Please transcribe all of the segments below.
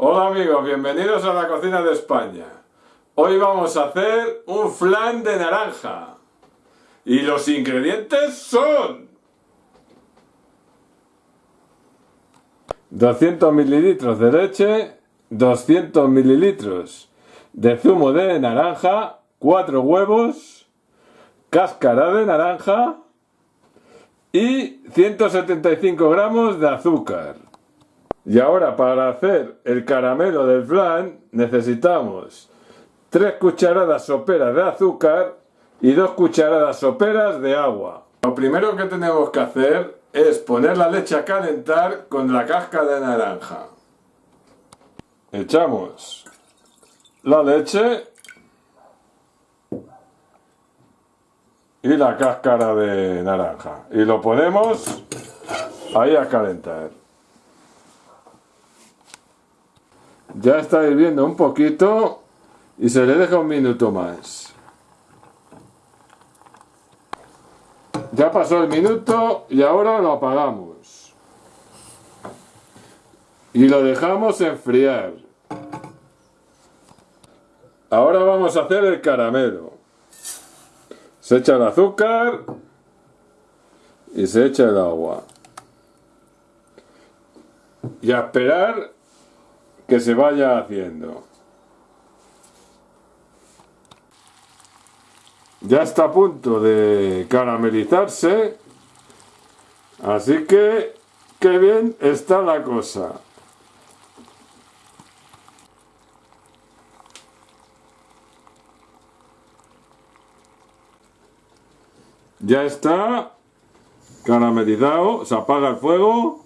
Hola amigos, bienvenidos a la cocina de España. Hoy vamos a hacer un flan de naranja. Y los ingredientes son... 200 mililitros de leche, 200 mililitros de zumo de naranja, 4 huevos, cáscara de naranja y 175 gramos de azúcar. Y ahora para hacer el caramelo del flan necesitamos 3 cucharadas soperas de azúcar y 2 cucharadas soperas de agua. Lo primero que tenemos que hacer es poner la leche a calentar con la cáscara de naranja. Echamos la leche y la cáscara de naranja y lo ponemos ahí a calentar. Ya está hirviendo un poquito y se le deja un minuto más. Ya pasó el minuto y ahora lo apagamos. Y lo dejamos enfriar. Ahora vamos a hacer el caramelo. Se echa el azúcar y se echa el agua. Y a esperar que se vaya haciendo. Ya está a punto de caramelizarse, así que qué bien está la cosa. Ya está caramelizado, se apaga el fuego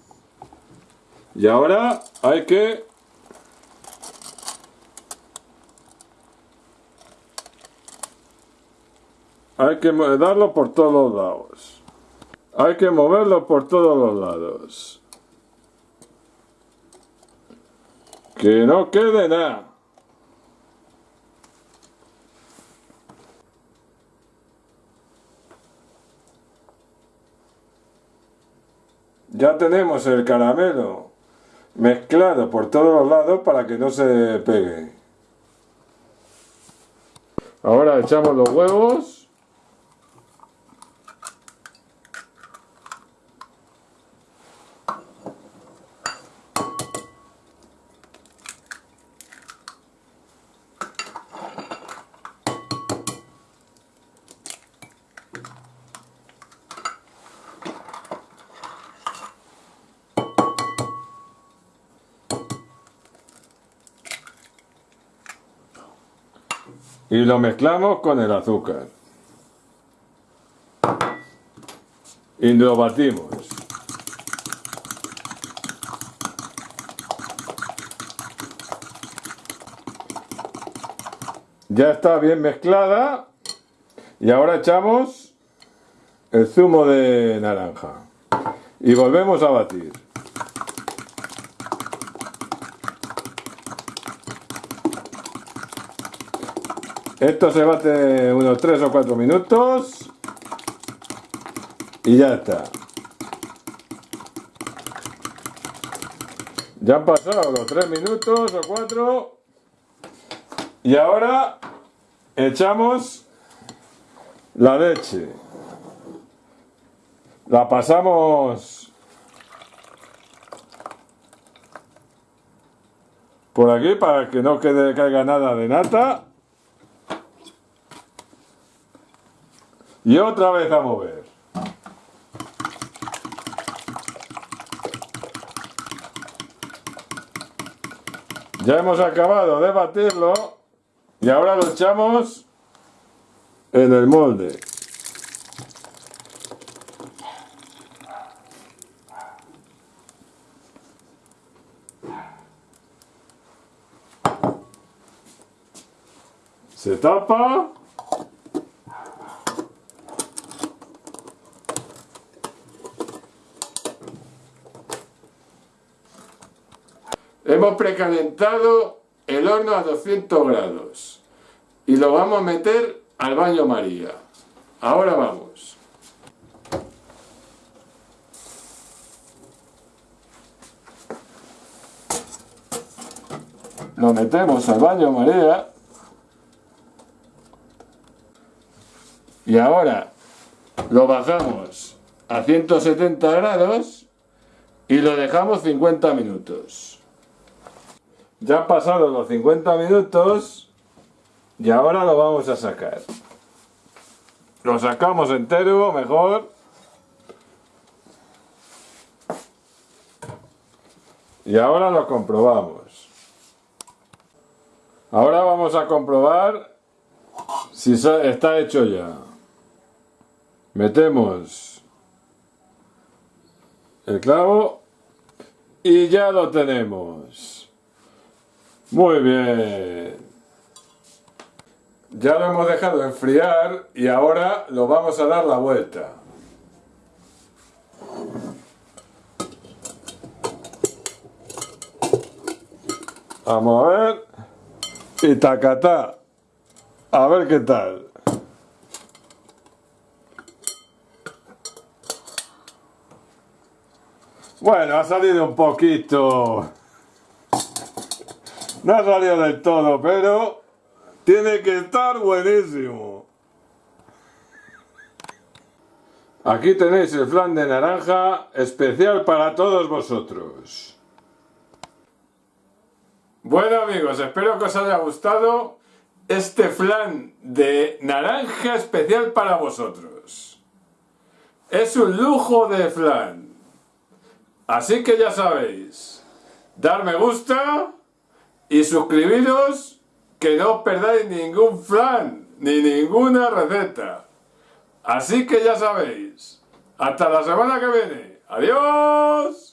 y ahora hay que Hay que darlo por todos lados. Hay que moverlo por todos los lados. Que no quede nada. Ya tenemos el caramelo mezclado por todos los lados para que no se pegue. Ahora echamos los huevos. Y lo mezclamos con el azúcar. Y lo batimos. Ya está bien mezclada. Y ahora echamos el zumo de naranja. Y volvemos a batir Esto se bate unos 3 o 4 minutos y ya está. Ya han pasado los 3 minutos o 4 y ahora echamos la leche. La pasamos por aquí para que no quede caiga nada de nata. Y otra vez a mover. Ya hemos acabado de batirlo y ahora lo echamos en el molde. Se tapa Hemos precalentado el horno a 200 grados y lo vamos a meter al baño María. Ahora vamos. lo metemos al baño María. Y ahora lo bajamos a 170 grados y lo dejamos 50 minutos. Ya han pasado los 50 minutos y ahora lo vamos a sacar. Lo sacamos entero, mejor. Y ahora lo comprobamos. Ahora vamos a comprobar si está hecho ya. Metemos el clavo y ya lo tenemos. Muy bien. Ya lo hemos dejado enfriar y ahora lo vamos a dar la vuelta. Vamos a ver. Y tacatá. A ver qué tal. Bueno, ha salido un poquito. No ha salido del todo, pero tiene que estar buenísimo. Aquí tenéis el flan de naranja especial para todos vosotros. Bueno amigos, espero que os haya gustado este flan de naranja especial para vosotros. Es un lujo de flan. Así que ya sabéis, dar me gusta y suscribiros que no os perdáis ningún flan ni ninguna receta. Así que ya sabéis, hasta la semana que viene. ¡Adiós!